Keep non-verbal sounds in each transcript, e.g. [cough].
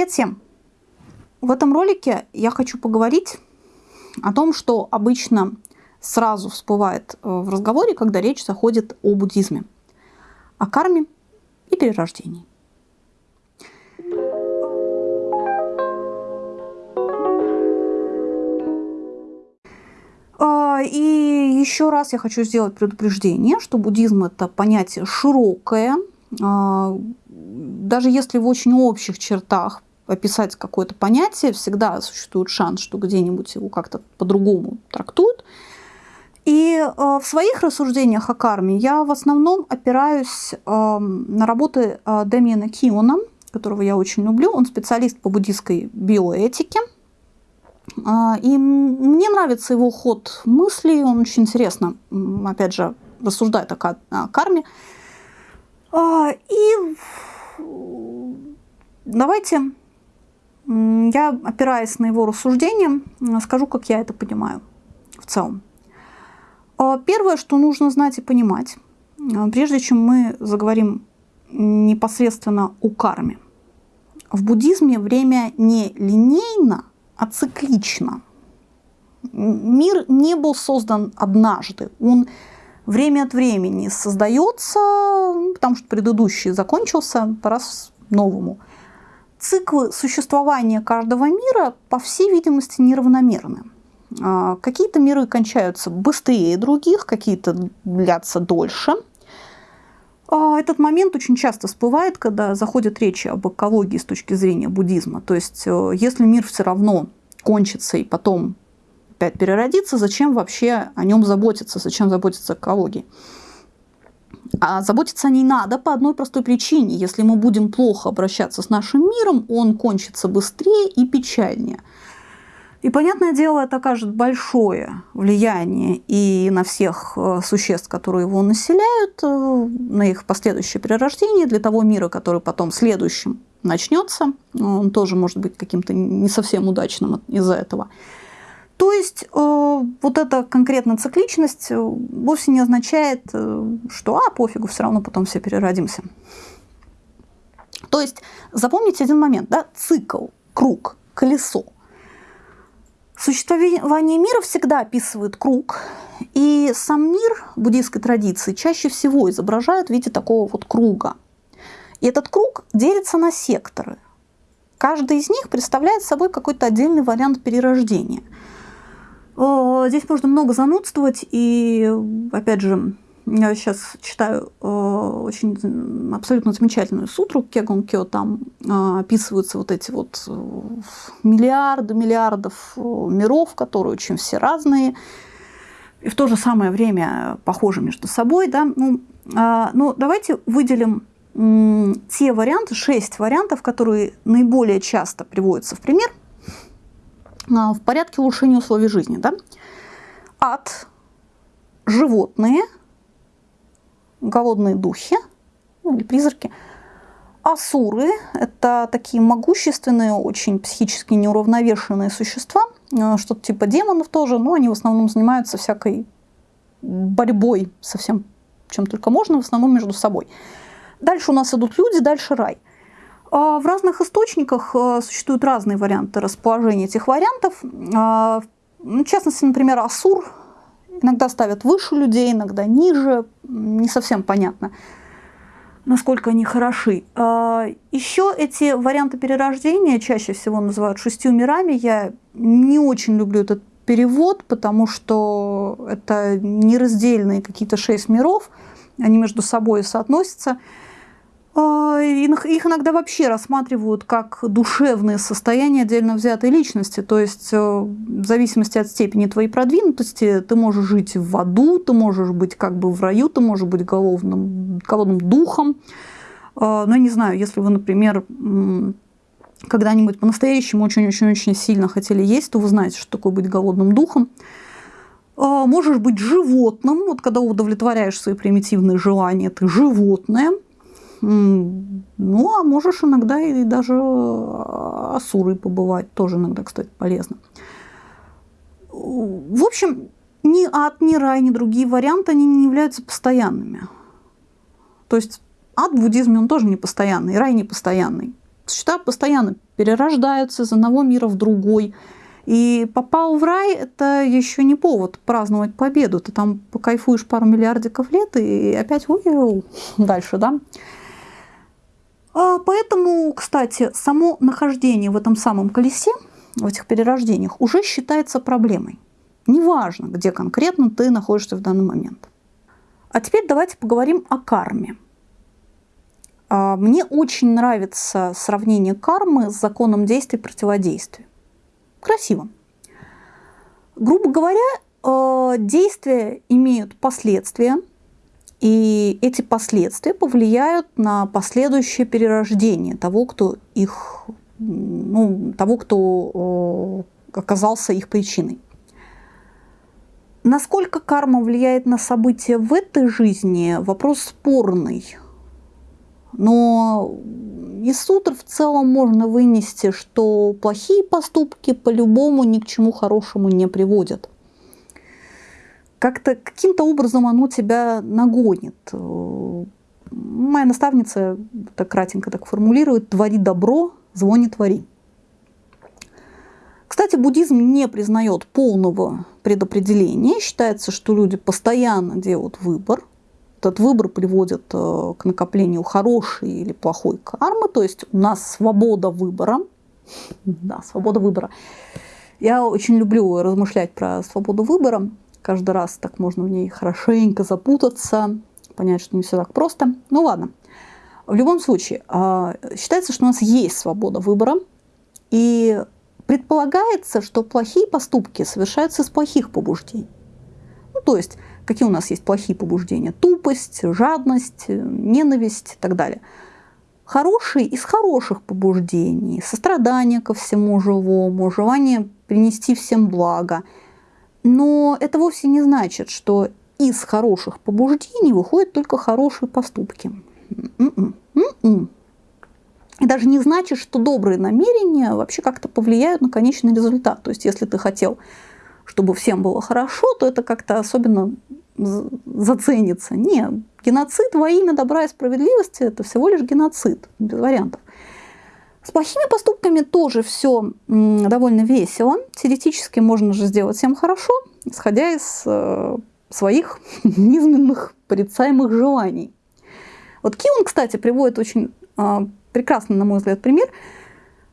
Привет всем! В этом ролике я хочу поговорить о том, что обычно сразу всплывает э, в разговоре, когда речь заходит о буддизме, о карме и перерождении. А, и еще раз я хочу сделать предупреждение, что буддизм это понятие широкое, а, даже если в очень общих чертах описать какое-то понятие, всегда существует шанс, что где-нибудь его как-то по-другому трактуют. И э, в своих рассуждениях о карме я в основном опираюсь э, на работы э, Дэмиена Киона, которого я очень люблю. Он специалист по буддийской биоэтике. Э, и мне нравится его ход мыслей, он очень интересно, опять же, рассуждает о, о карме. И давайте я, опираясь на его рассуждения, скажу, как я это понимаю в целом. А, первое, что нужно знать и понимать, а, прежде чем мы заговорим непосредственно о карме. В буддизме время не линейно, а циклично. Мир не был создан однажды. Он время от времени создается, потому что предыдущий закончился, пора новому. Циклы существования каждого мира, по всей видимости, неравномерны. А, какие-то миры кончаются быстрее других, какие-то длятся дольше. А, этот момент очень часто всплывает, когда заходит речь об экологии с точки зрения буддизма. То есть, э, если мир все равно кончится и потом опять переродится, зачем вообще о нем заботиться, зачем заботиться экологией? А заботиться о ней надо по одной простой причине. Если мы будем плохо обращаться с нашим миром, он кончится быстрее и печальнее. И, понятное дело, это окажет большое влияние и на всех э, существ, которые его населяют, э, на их последующее перерождение, для того мира, который потом следующим начнется. Он тоже может быть каким-то не совсем удачным из-за этого. То есть э, вот эта конкретная цикличность вовсе не означает, что а, пофигу, все равно потом все переродимся. То есть запомните один момент, да, цикл, круг, колесо – Существование мира всегда описывает круг, и сам мир буддийской традиции чаще всего изображают в виде такого вот круга. И этот круг делится на секторы. Каждый из них представляет собой какой-то отдельный вариант перерождения. Здесь можно много занудствовать, и, опять же, я сейчас читаю э, очень абсолютно замечательную сутру Кегон Кё, там э, описываются вот эти вот э, миллиарды миллиардов э, миров, которые очень все разные, и в то же самое время похожи между собой. Да? Ну, э, ну, давайте выделим э, те варианты, шесть вариантов, которые наиболее часто приводятся в пример э, в порядке улучшения условий жизни. Да? Ад, животные – голодные духи ну, или призраки. Асуры – это такие могущественные, очень психически неуравновешенные существа, э, что-то типа демонов тоже, но они в основном занимаются всякой борьбой со всем, чем только можно, в основном между собой. Дальше у нас идут люди, дальше рай. А в разных источниках э, существуют разные варианты расположения этих вариантов. А, в частности, например, Асур Иногда ставят выше людей, иногда ниже. Не совсем понятно, насколько они хороши. А, Еще эти варианты перерождения чаще всего называют шестью мирами. Я не очень люблю этот перевод, потому что это нераздельные какие-то шесть миров, они между собой соотносятся. А, их иногда вообще рассматривают как душевное состояние отдельно взятой личности. То есть э, в зависимости от степени твоей продвинутости ты можешь жить в аду, ты можешь быть как бы в раю, ты можешь быть голодным, голодным духом. А, Но я не знаю, если вы, например, когда-нибудь по-настоящему очень-очень-очень сильно хотели есть, то вы знаете, что такое быть голодным духом. А, можешь быть животным, вот когда удовлетворяешь свои примитивные желания, ты животное – ну, а можешь иногда и даже асурой побывать, тоже иногда, кстати, полезно. В общем, ни ад, ни рай, ни другие варианты, они не являются постоянными. То есть ад в буддизме, он тоже не постоянный, рай не постоянный. Существа постоянно перерождаются из одного мира в другой. И попал в рай – это еще не повод праздновать победу. Ты там покайфуешь пару миллиардиков лет и опять ой, дальше, да? А поэтому, кстати, само нахождение в этом самом колесе, в этих перерождениях, уже считается проблемой. Неважно, где конкретно ты находишься в данный момент. А теперь давайте поговорим о карме. А, мне очень нравится сравнение кармы с законом действия и противодействия. Красиво. Грубо говоря, э, действия имеют последствия, и эти последствия повлияют на последующее перерождение того, кто их, ну, того, кто э, оказался их причиной. Насколько карма влияет на события в этой жизни, вопрос спорный. Но из сутр в целом можно вынести, что плохие поступки по-любому ни к чему хорошему не приводят. Как-то каким-то образом оно тебя нагонит. Моя наставница так кратенько так формулирует «твори добро, зло не твори». Кстати, буддизм не признает полного предопределения. Считается, что люди постоянно делают выбор этот выбор приводит э, к накоплению хорошей или плохой кармы, то есть у нас свобода выбора. [laughs] Да, свобода выбора. Я очень люблю размышлять про свободу выбора. Каждый раз так можно в ней хорошенько запутаться, понять, что не все так просто. Ну ладно. В любом случае, а, считается, что у нас есть свобода выбора, и предполагается, что плохие поступки совершаются из плохих побуждений. Ну, то есть Какие у нас есть плохие побуждения? Тупость, жадность, ненависть и так далее. Хорошие из хороших побуждений, сострадание ко всему живому, желание принести всем благо. Но это вовсе не значит, что из хороших побуждений выходят только хорошие поступки. М-м, м-м. И даже не значит, что добрые намерения вообще как-то повлияют на конечный результат. То есть, если ты хотел, чтобы всем было хорошо, то это как-то особенно заценится. Не, геноцид во имя добра и справедливости – это всего лишь геноцид, без вариантов. С плохими поступками тоже все довольно весело. Теоретически можно же сделать всем хорошо, исходя из э, своих [laughs] низменных порицаемых желаний. Вот Киун, кстати, приводит очень э, прекрасный, на мой взгляд, пример –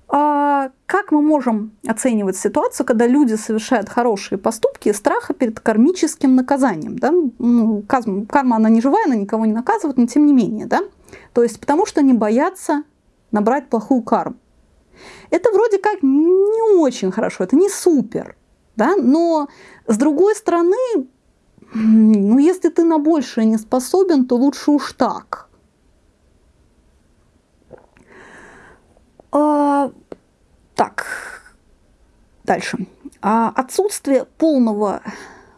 а как мы можем оценивать ситуацию, когда люди совершают хорошие поступки из страха перед кармическим наказанием? Да? Ну, карма, она не живая, она никого не наказывает, но тем не менее. Да? То есть потому что они боятся набрать плохую карму. Это вроде как не очень хорошо, это не супер. Да? Но с другой стороны, ну, если ты на большее не способен, то лучше уж так. А, так, дальше. А отсутствие полного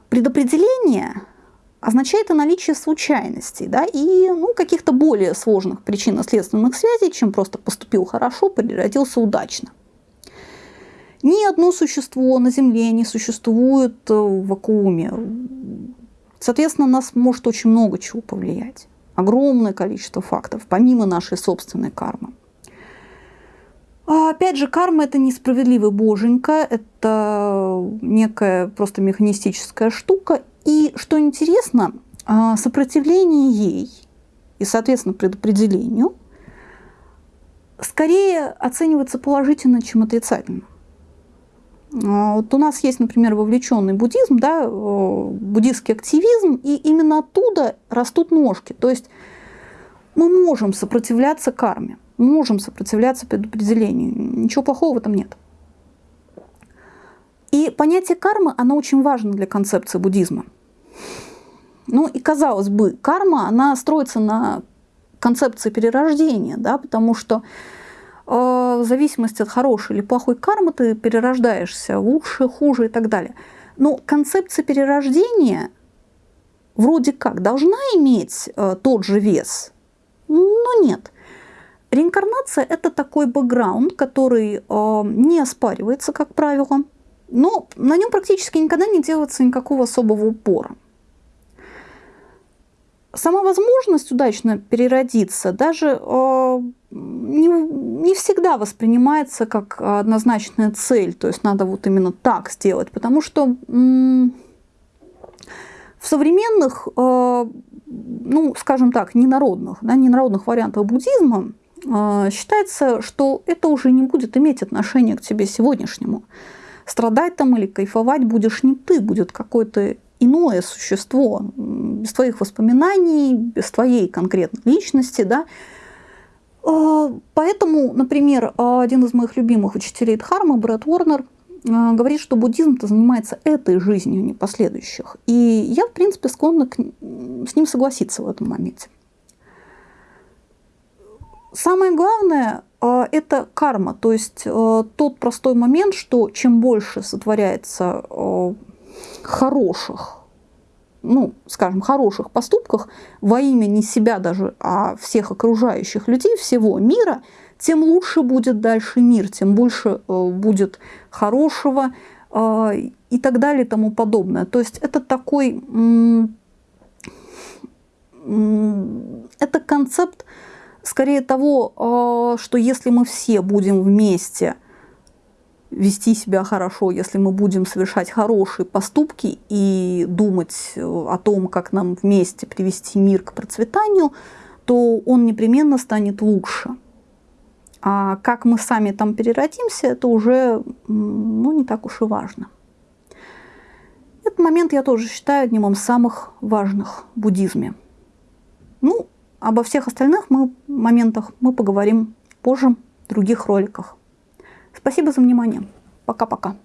предопределения означает и наличие случайностей, да, и ну, каких-то более сложных причинно-следственных связей, чем просто поступил хорошо, переродился удачно. Ни одно существо на Земле не существует в вакууме. Соответственно, нас может очень много чего повлиять. Огромное количество фактов, помимо нашей собственной кармы. А опять же, карма – это несправедливый боженька, это некая просто механистическая штука. И, что интересно, а, сопротивление ей и, соответственно, предопределению скорее оценивается положительно, чем отрицательно. А, вот у нас есть, например, вовлеченный буддизм, да, буддийский активизм, и именно оттуда растут ножки. То есть мы можем сопротивляться карме можем сопротивляться предопределению. Ничего плохого в этом нет. И понятие кармы, оно очень важно для концепции буддизма. Ну и казалось бы, карма, она строится на концепции перерождения, да, потому что э, в зависимости от хорошей или плохой кармы ты перерождаешься лучше, хуже и так далее. Но концепция перерождения вроде как должна иметь э, тот же вес, но нет – Реинкарнация – это такой бэкграунд, который э, не оспаривается, как правило, но на нем практически никогда не делается никакого особого упора. Сама возможность удачно переродиться даже э, не, не всегда всегда воспринимается как однозначная цель, то есть надо вот именно так сделать, потому что в современных, э, ну, скажем так, ненародных, да, ненародных вариантах буддизма э, считается, что это уже не будет иметь отношения к тебе сегодняшнему. Страдать там или кайфовать будешь не ты, будет какое-то иное существо, без твоих воспоминаний, без твоей конкретной личности, да, а, Поэтому, например, один из моих любимых учителей Дхармы, Брэд Уорнер, а, говорит, что буддизм-то занимается этой жизнью, не последующих. И я, в принципе, склонна к... с ним согласиться в этом моменте. Самое главное а, – это карма, то есть тот простой момент, что чем больше сотворяется хороших, ну, скажем, хороших поступках во имя не себя даже, а всех окружающих людей, всего мира, тем лучше будет дальше мир, тем больше э, будет хорошего э, и так далее и тому подобное. То есть это такой, это концепт скорее того, э, что если мы все будем вместе – вести себя хорошо, если мы будем совершать хорошие поступки и думать э, о том, как нам вместе привести мир к процветанию, то он непременно станет лучше. А как мы сами там переродимся, это уже ну, не так уж и важно. Этот момент я тоже считаю одним из самых важных в буддизме. Ну, обо всех остальных мы, моментах мы поговорим позже в других роликах. Спасибо за внимание. Пока-пока.